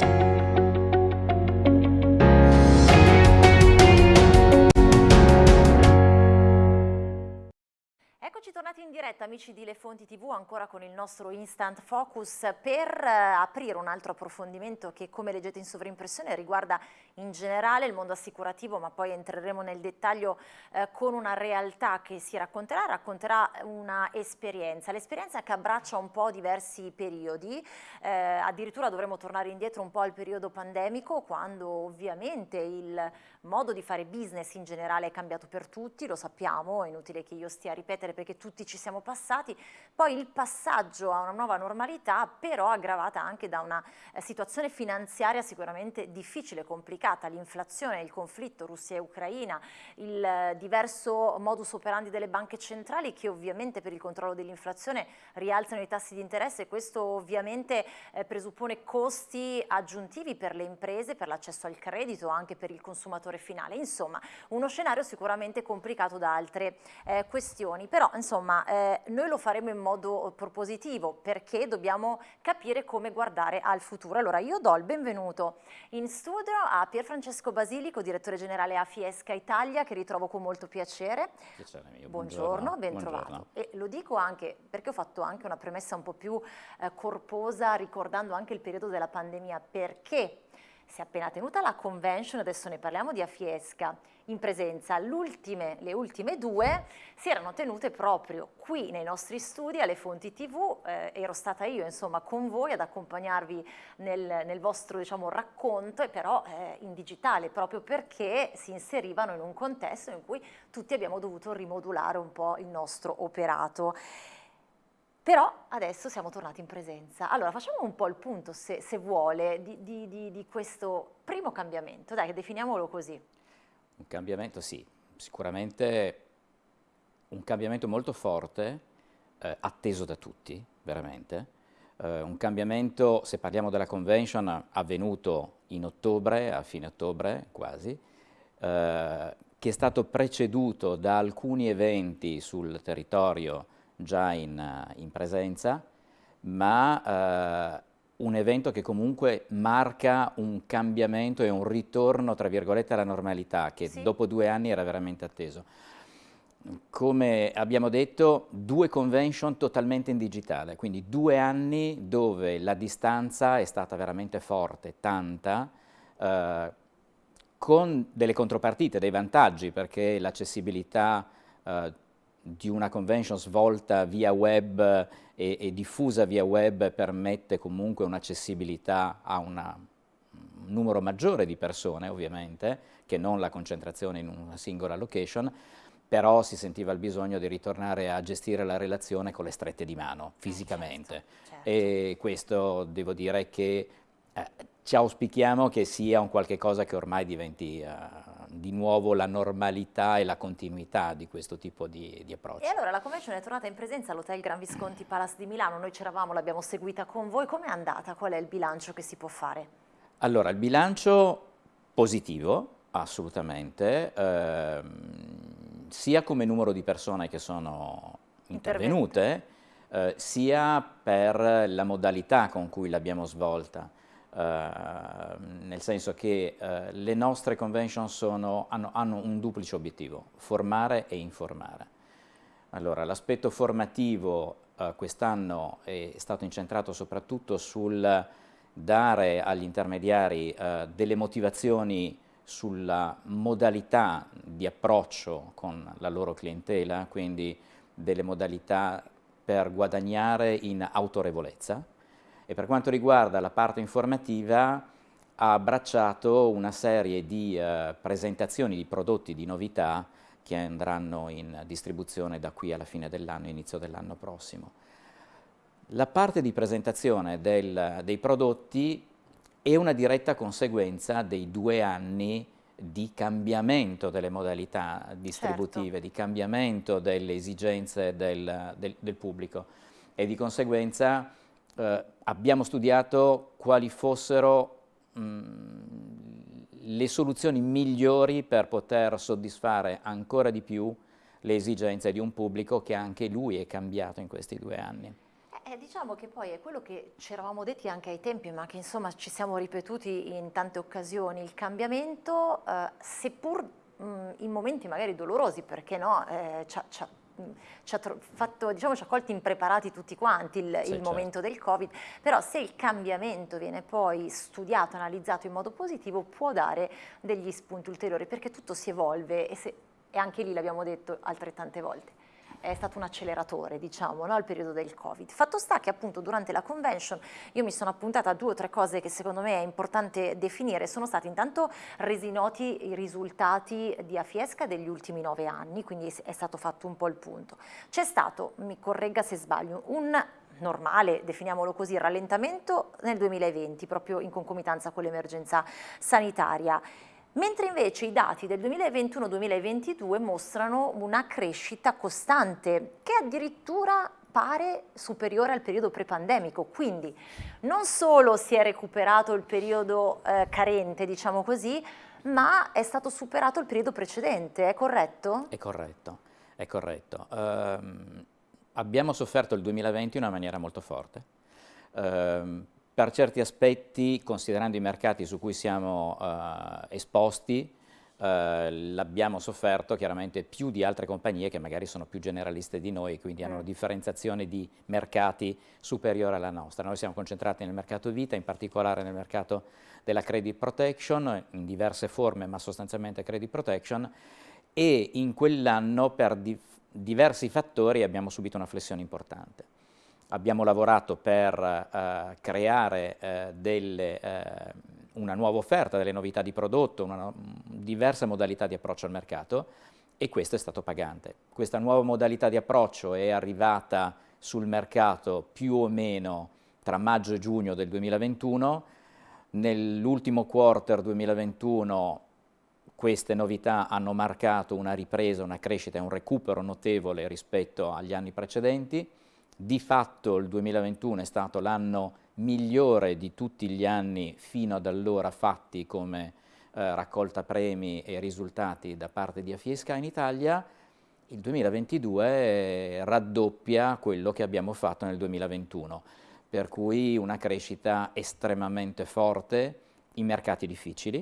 Thank you. In diretta amici di Le Fonti TV ancora con il nostro Instant Focus per eh, aprire un altro approfondimento che come leggete in sovrimpressione riguarda in generale il mondo assicurativo ma poi entreremo nel dettaglio eh, con una realtà che si racconterà, racconterà una esperienza, l'esperienza che abbraccia un po' diversi periodi, eh, addirittura dovremo tornare indietro un po' al periodo pandemico quando ovviamente il modo di fare business in generale è cambiato per tutti, lo sappiamo, è inutile che io stia a ripetere perché tutti ci siamo passati, poi il passaggio a una nuova normalità però aggravata anche da una eh, situazione finanziaria sicuramente difficile, complicata, l'inflazione, il conflitto Russia e Ucraina, il eh, diverso modus operandi delle banche centrali che ovviamente per il controllo dell'inflazione rialzano i tassi di interesse. Questo ovviamente eh, presuppone costi aggiuntivi per le imprese, per l'accesso al credito, anche per il consumatore finale. Insomma, uno scenario sicuramente complicato da altre questioni, però insomma eh, noi lo faremo in modo propositivo perché dobbiamo capire come guardare al futuro. Allora io do il benvenuto in studio a Pier Francesco Basilico, direttore generale a Fiesca Italia, che ritrovo con molto piacere. Piacere mio. Buongiorno, ben Buongiorno. trovato. E lo dico anche perché ho fatto anche una premessa un po' più eh, corposa ricordando anche il periodo della pandemia, perché si è appena tenuta la convention, adesso ne parliamo di Afiesca, in presenza. le ultime due si erano tenute proprio qui nei nostri studi alle Fonti TV, eh, ero stata io insomma con voi ad accompagnarvi nel, nel vostro diciamo, racconto, e però eh, in digitale, proprio perché si inserivano in un contesto in cui tutti abbiamo dovuto rimodulare un po' il nostro operato. Però adesso siamo tornati in presenza. Allora facciamo un po' il punto, se, se vuole, di, di, di, di, questo primo cambiamento. Dai, definiamolo così. Un cambiamento, sì, sicuramente un cambiamento molto forte, eh, atteso da tutti, veramente. Eh, un cambiamento, se parliamo della convention, avvenuto in ottobre, a fine ottobre quasi, eh, che è stato preceduto da alcuni eventi sul territorio già in, eh, in presenza, ma eh, un evento che comunque marca un cambiamento e un ritorno, tra virgolette, alla normalità, che sì. dopo due anni era veramente atteso. Come abbiamo detto, due convention totalmente in digitale, quindi due anni dove la distanza è stata veramente forte, tanta, eh, con delle contropartite, dei vantaggi, perché l'accessibilità eh, di una convention svolta via web e, e diffusa via web permette comunque un'accessibilità a una, un numero maggiore di persone ovviamente, che non la concentrazione in una singola location, però si sentiva il bisogno di ritornare a gestire la relazione con le strette di mano, fisicamente. Eh, certo, certo. E questo devo dire che eh, ci auspichiamo che sia un qualche cosa che ormai diventi uh, di nuovo la normalità e la continuità di questo tipo di, di approccio. E allora la convention è tornata in presenza all'Hotel Gran Visconti Palace di Milano, noi c'eravamo, l'abbiamo seguita con voi, com'è andata? Qual è il bilancio che si può fare? Allora, il bilancio positivo, assolutamente, ehm, sia come numero di persone che sono intervenute, eh, sia per la modalità con cui l'abbiamo svolta. Uh, nel senso che uh, le nostre convention sono, hanno, hanno, un duplice obiettivo, formare e informare. Allora, l'aspetto formativo uh, quest'anno è stato incentrato soprattutto sul dare agli intermediari delle motivazioni sulla modalità di approccio con la loro clientela, quindi delle modalità per guadagnare in autorevolezza, e per quanto riguarda la parte informativa ha abbracciato una serie di eh, presentazioni di prodotti di novità che andranno in distribuzione da qui alla fine dell'anno, inizio dell'anno prossimo. La parte di presentazione del, dei prodotti è una diretta conseguenza dei due anni di cambiamento delle modalità distributive, certo. di cambiamento delle esigenze del, del, del pubblico e di conseguenza eh, abbiamo studiato quali fossero mm, le soluzioni migliori per poter soddisfare ancora di più le esigenze di un pubblico che anche lui è cambiato in questi due anni. Eh, diciamo che poi è quello che ci eravamo detti anche ai tempi, ma che insomma ci siamo ripetuti in tante occasioni, il cambiamento, eh, seppur mh, in momenti magari dolorosi, perché no, eh, ci ha ci ha, fatto, diciamo, ci ha colti impreparati tutti quanti il, sì, il certo. momento del Covid, però se il cambiamento viene poi studiato, analizzato in modo positivo, può dare degli spunti ulteriori, perché tutto si evolve e, se, e anche lì l'abbiamo detto altrettante volte è stato un acceleratore, diciamo, no, al periodo del Covid. Fatto sta che appunto durante la convention io mi sono appuntata a due o tre cose che secondo me è importante definire. Sono stati intanto resi noti i risultati di Afiesca degli ultimi nove anni, quindi è stato fatto un po' il punto. C'è stato, mi corregga se sbaglio, un normale, definiamolo così, rallentamento nel 2020, proprio in concomitanza con l'emergenza sanitaria mentre invece i dati del 2021-2022 mostrano una crescita costante che addirittura pare superiore al periodo prepandemico, quindi non solo si è recuperato il periodo eh, carente, diciamo così, ma è stato superato il periodo precedente, è corretto? È corretto, è corretto. Uh, abbiamo sofferto il 2020 in una maniera molto forte. Uh, per certi aspetti, considerando i mercati su cui siamo eh, esposti, eh, l'abbiamo sofferto chiaramente più di altre compagnie che magari sono più generaliste di noi, quindi hanno una mm. differenziazione di mercati superiore alla nostra. Noi siamo concentrati nel mercato vita, in particolare nel mercato della credit protection, in diverse forme, ma sostanzialmente credit protection, e in quell'anno per di diversi fattori abbiamo subito una flessione importante abbiamo lavorato per eh, creare eh, delle, eh, una nuova offerta, delle novità di prodotto, una diversa modalità di approccio al mercato e questo è stato pagante. Questa nuova modalità di approccio è arrivata sul mercato più o meno tra maggio e giugno del 2021, nell'ultimo quarter 2021 queste novità hanno marcato una ripresa, una crescita e un recupero notevole rispetto agli anni precedenti, di fatto il 2021 è stato l'anno migliore di tutti gli anni fino ad allora fatti come eh, raccolta premi e risultati da parte di Afiesca in Italia, il 2022 raddoppia quello che abbiamo fatto nel 2021, per cui una crescita estremamente forte in mercati difficili,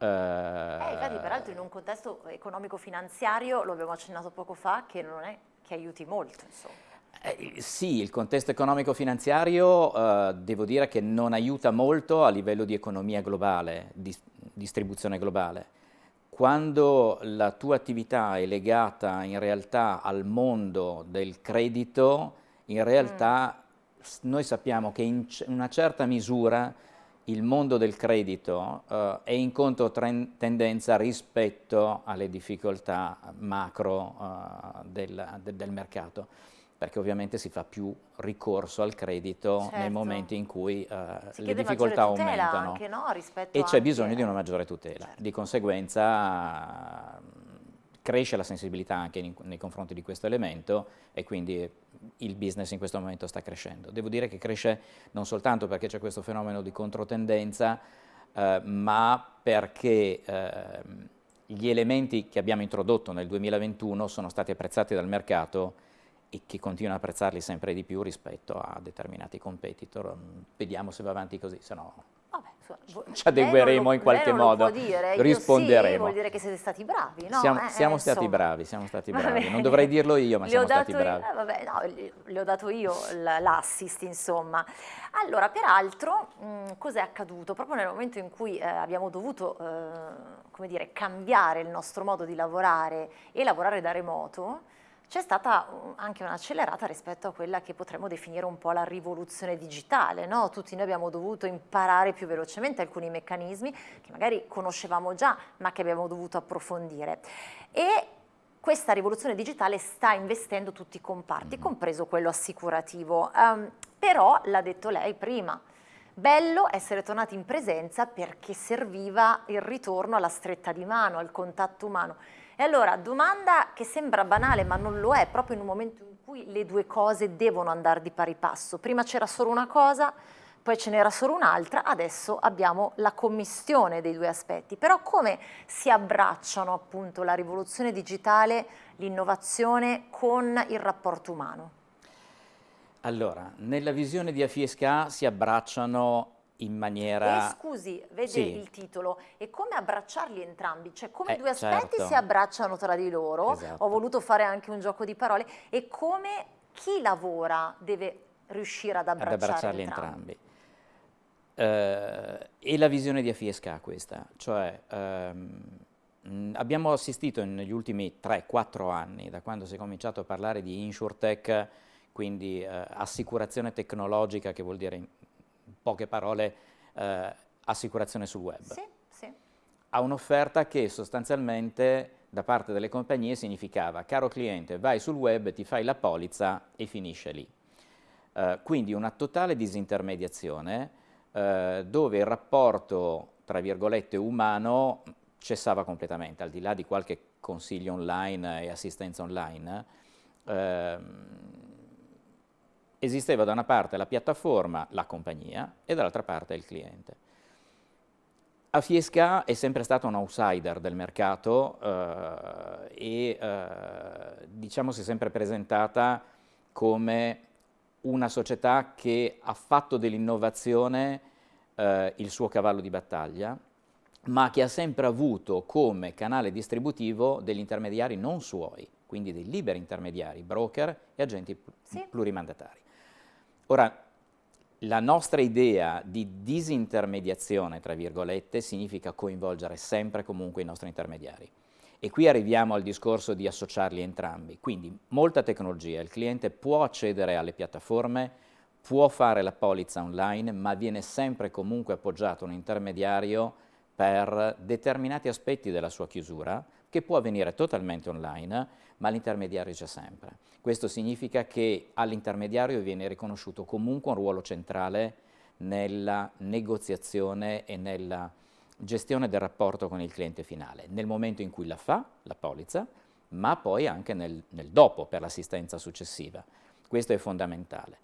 eh, eh, infatti, peraltro in un contesto economico-finanziario, lo abbiamo accennato poco fa, che non è che aiuti molto. Insomma. Eh, sì, il contesto economico-finanziario eh, devo dire che non aiuta molto a livello di economia globale, di distribuzione globale. Quando la tua attività è legata in realtà al mondo del credito, in realtà mm. noi sappiamo che in una certa misura il mondo del credito uh, è in controtendenza rispetto alle difficoltà macro uh, del, de, del mercato perché ovviamente si fa più ricorso al credito certo. nei momenti in cui uh, le difficoltà aumentano anche, no? e c'è bisogno di una maggiore tutela. Certo. Di conseguenza cresce la sensibilità anche in, nei confronti di questo elemento e quindi il business in questo momento sta crescendo. Devo dire che cresce non soltanto perché c'è questo fenomeno di controtendenza, eh, ma perché eh, gli elementi che abbiamo introdotto nel 2021 sono stati apprezzati dal mercato e che continua a apprezzarli sempre di più rispetto a determinati competitor. Vediamo se va avanti così, se no ci adegueremo in qualche modo, dire. risponderemo. Sì, vuol dire che siete stati bravi, no? Siamo, eh, siamo eh, stati bravi, siamo stati bravi. Non dovrei dirlo io, ma le siamo stati bravi. eh, vabbè, no, le ho dato io l'assist, insomma. Allora, peraltro, cos'è accaduto? Proprio nel momento in cui eh, abbiamo dovuto, eh, come dire, cambiare il nostro modo di lavorare e lavorare da remoto, c'è stata anche un'accelerata rispetto a quella che potremmo definire un po' la rivoluzione digitale, no? tutti noi abbiamo dovuto imparare più velocemente alcuni meccanismi che magari conoscevamo già ma che abbiamo dovuto approfondire e questa rivoluzione digitale sta investendo tutti i comparti, compreso quello assicurativo, um, però l'ha detto lei prima, Bello essere tornati in presenza perché serviva il ritorno alla stretta di mano, al contatto umano. E allora, domanda che sembra banale ma non lo è, proprio in un momento in cui le due cose devono andare di pari passo. Prima c'era solo una cosa, poi ce n'era solo un'altra, adesso abbiamo la commistione dei due aspetti. Però come si abbracciano appunto la rivoluzione digitale, l'innovazione con il rapporto umano? Allora, nella visione di Afiesca si abbracciano in maniera... E scusi, vede sì. il titolo, e come abbracciarli entrambi? Cioè come eh, due aspetti certo. si abbracciano tra di loro, esatto. ho voluto fare anche un gioco di parole, e come chi lavora deve riuscire ad abbracciarli, ad abbracciarli entrambi. entrambi. Uh, e la visione di Afiesca questa, cioè um, abbiamo assistito negli ultimi 3-4 anni, da quando si è cominciato a parlare di InsurTech, quindi uh, assicurazione tecnologica, che vuol dire poche parole uh, assicurazione sul web. Sì, sì. Ha un'offerta che sostanzialmente da parte delle compagnie significava caro cliente vai sul web, ti fai la polizza e finisce lì. Uh, quindi una totale disintermediazione uh, dove il rapporto tra virgolette umano cessava completamente, al di là di qualche consiglio online e assistenza online. Uh, esisteva da una parte la piattaforma, la compagnia, e dall'altra parte il cliente. A Fiesca è sempre stata un outsider del mercato eh, e eh, diciamo si è sempre presentata come una società che ha fatto dell'innovazione eh, il suo cavallo di battaglia, ma che ha sempre avuto come canale distributivo degli intermediari non suoi, quindi dei liberi intermediari, broker e agenti sì. plurimandatari. Ora, la nostra idea di disintermediazione, tra virgolette, significa coinvolgere sempre e comunque i nostri intermediari. E qui arriviamo al discorso di associarli entrambi. Quindi molta tecnologia, il cliente può accedere alle piattaforme, può fare la polizza online, ma viene sempre comunque appoggiato un intermediario per determinati aspetti della sua chiusura, che può avvenire totalmente online, ma l'intermediario c'è sempre. Questo significa che all'intermediario viene riconosciuto comunque un ruolo centrale nella negoziazione e nella gestione del rapporto con il cliente finale, nel momento in cui la fa, la polizza, ma poi anche nel, nel dopo, per l'assistenza successiva. Questo è fondamentale.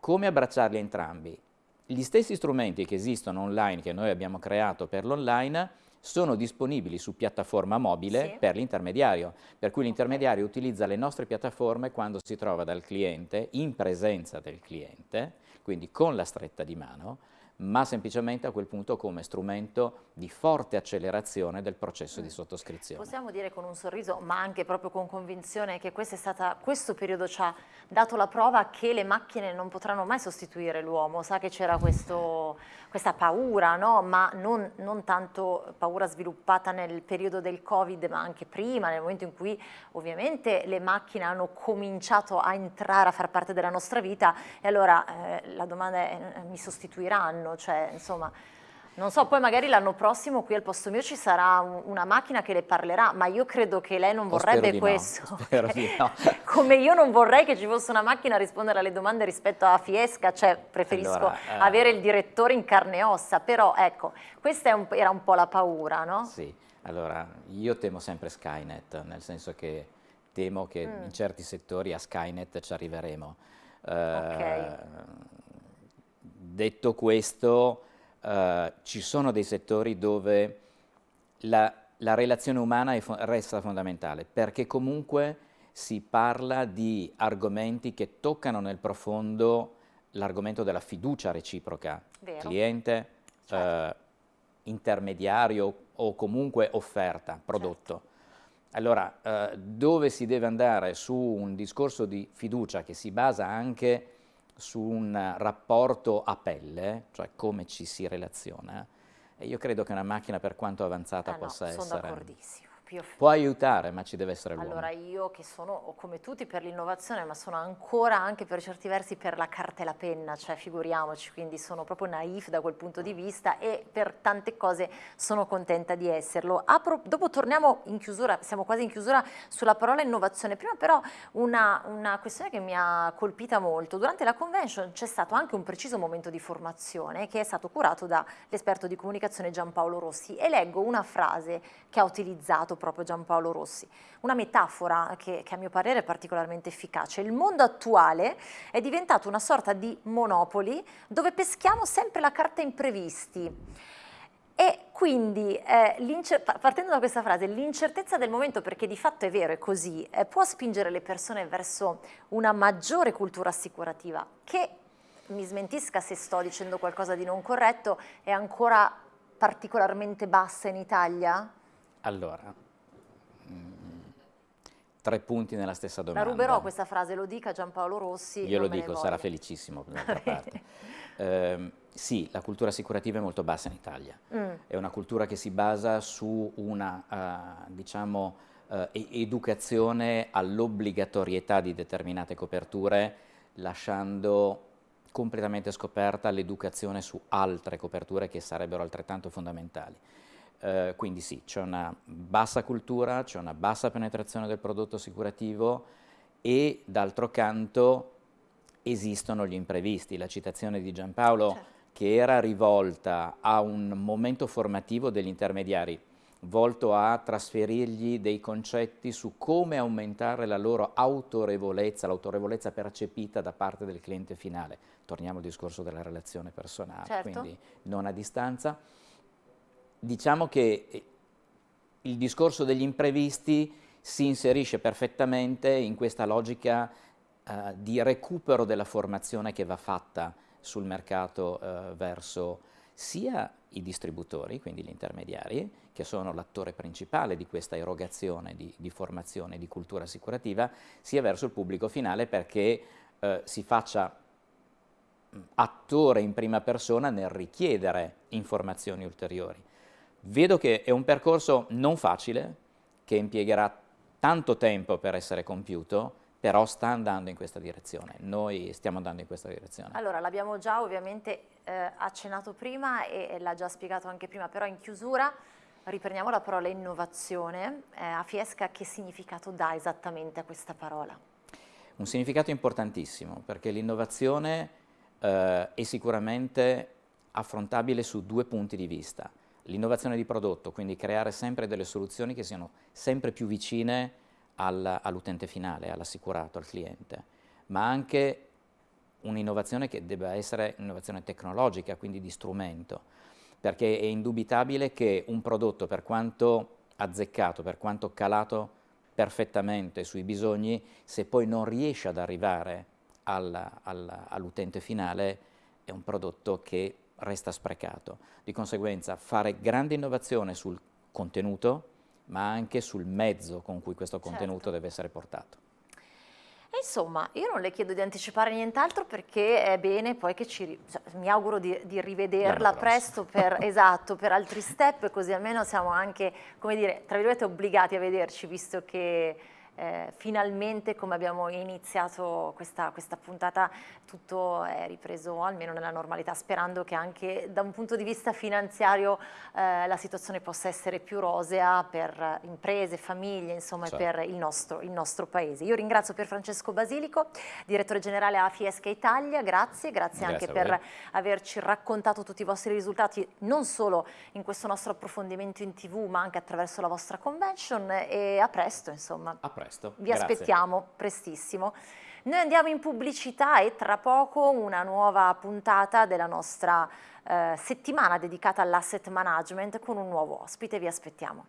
Come abbracciarli entrambi? Gli stessi strumenti che esistono online, che noi abbiamo creato per l'online, sono disponibili su piattaforma mobile sì. per l'intermediario, per cui l'intermediario utilizza le nostre piattaforme quando si trova dal cliente, in presenza del cliente, quindi con la stretta di mano, ma semplicemente a quel punto come strumento di forte accelerazione del processo mm. di sottoscrizione. Possiamo dire con un sorriso, ma anche proprio con convinzione, che stata, questo periodo ci ha dato la prova che le macchine non potranno mai sostituire l'uomo, sa che c'era questa paura, no? ma non, non, tanto paura sviluppata nel periodo del Covid, ma anche prima, nel momento in cui ovviamente le macchine hanno cominciato a entrare a far parte della nostra vita e allora eh, la domanda è mi sostituiranno? Anno, cioè insomma... Non so, poi magari l'anno prossimo qui al posto mio ci sarà un, una macchina che le parlerà, ma io credo che lei non vorrebbe questo. No, no. Come io non vorrei che ci fosse una macchina a rispondere alle domande rispetto a Fiesca, cioè preferisco allora, eh... avere il direttore in carne e ossa, però ecco, questa un, era un po' la paura, no? Sì, allora io temo sempre Skynet, nel senso che temo che mm. in certi settori a Skynet ci arriveremo. Uh, ok Detto questo, eh, ci sono dei settori dove la, la relazione umana fo resta fondamentale, perché comunque si parla di argomenti che toccano nel profondo l'argomento della fiducia reciproca, Vero. cliente, certo. eh, intermediario o comunque offerta, prodotto. Certo. Allora, eh, dove si deve andare su un discorso di fiducia che si basa anche su un rapporto a pelle, cioè come ci si relaziona, e io credo che una macchina per quanto avanzata ah, possa no, essere... Sono d'accordissimo. Può aiutare, ma ci deve essere l'uomo. Allora io che sono come tutti per l'innovazione, ma sono ancora anche per certi versi per la carta e la penna, cioè figuriamoci, quindi sono proprio naif da quel punto di vista e per tante cose sono contenta di esserlo. Apro, dopo torniamo in chiusura, siamo quasi in chiusura sulla parola innovazione, prima però una, una questione che mi ha colpita molto. Durante la convention c'è stato anche un preciso momento di formazione che è stato curato dall'esperto di comunicazione Giampaolo Rossi e leggo una frase che ha utilizzato proprio Giampaolo Rossi. Una metafora che, che a mio parere è particolarmente efficace. Il mondo attuale è diventato una sorta di monopoli dove peschiamo sempre la carta imprevisti. E quindi, eh, partendo da questa frase, l'incertezza del momento, perché di fatto è vero, è così, eh, può spingere le persone verso una maggiore cultura assicurativa che, mi smentisca se sto dicendo qualcosa di non corretto, è ancora particolarmente bassa in Italia? Allora, tre punti nella stessa domanda. La ruberò questa frase, lo dica Giampaolo Rossi. Io lo dico, sarà felicissimo d'altra parte. Eh, sì, la cultura assicurativa è molto bassa in Italia. Mm. È una cultura che si basa su una, uh, diciamo, uh, educazione all'obbligatorietà di determinate coperture, lasciando completamente scoperta l'educazione su altre coperture che sarebbero altrettanto fondamentali. Uh, quindi sì, c'è una bassa cultura, c'è una bassa penetrazione del prodotto assicurativo e d'altro canto esistono gli imprevisti. La citazione di Giampaolo certo. che era rivolta a un momento formativo degli intermediari volto a trasferirgli dei concetti su come aumentare la loro autorevolezza, l'autorevolezza percepita da parte del cliente finale. Torniamo al discorso della relazione personale, certo. quindi non a distanza. Diciamo che eh, il discorso degli imprevisti si inserisce perfettamente in questa logica eh, di recupero della formazione che va fatta sul mercato eh, verso sia i distributori, quindi gli intermediari, che sono l'attore principale di questa erogazione di, di, formazione di cultura assicurativa, sia verso il pubblico finale perché eh, si faccia attore in prima persona nel richiedere informazioni ulteriori. Vedo che è un percorso non facile, che impiegherà tanto tempo per essere compiuto, però sta andando in questa direzione, noi stiamo andando in questa direzione. Allora, l'abbiamo già ovviamente eh, accennato prima e, e l'ha già spiegato anche prima, però in chiusura riprendiamo la parola innovazione. Eh, a Fiesca che significato dà esattamente a questa parola? Un significato importantissimo, perché l'innovazione eh, è sicuramente affrontabile su due punti di vista. L'innovazione di prodotto, quindi creare sempre delle soluzioni che siano sempre più vicine al, all'utente finale, all'assicurato, al cliente, ma anche un'innovazione che debba essere un'innovazione tecnologica, quindi di strumento, perché è indubitabile che un prodotto, per quanto azzeccato, per quanto calato perfettamente sui bisogni, se poi non riesce ad arrivare all'utente finale, è un prodotto che resta sprecato. Di conseguenza fare grande innovazione sul contenuto, ma anche sul mezzo con cui questo certo. contenuto certo. deve essere portato. E insomma, io non le chiedo di anticipare nient'altro perché è bene poi che ci, cioè, mi auguro di, di rivederla presto per, esatto, per altri step, così almeno siamo anche, come dire, tra virgolette obbligati a vederci, visto che eh, finalmente come abbiamo iniziato questa, questa, puntata tutto è ripreso almeno nella normalità sperando che anche da un punto di vista finanziario eh, la situazione possa essere più rosea per imprese, famiglie insomma certo. per il nostro, il nostro, paese. Io ringrazio per Francesco Basilico, direttore generale a Fiesca Italia, grazie, grazie, grazie anche per averci raccontato tutti i vostri risultati non solo in questo nostro approfondimento in tv ma anche attraverso la vostra convention e a presto insomma. A presto presto. Vi Grazie. aspettiamo prestissimo. Noi andiamo in pubblicità e tra poco una nuova puntata della nostra eh, settimana dedicata all'asset management con un nuovo ospite. Vi aspettiamo.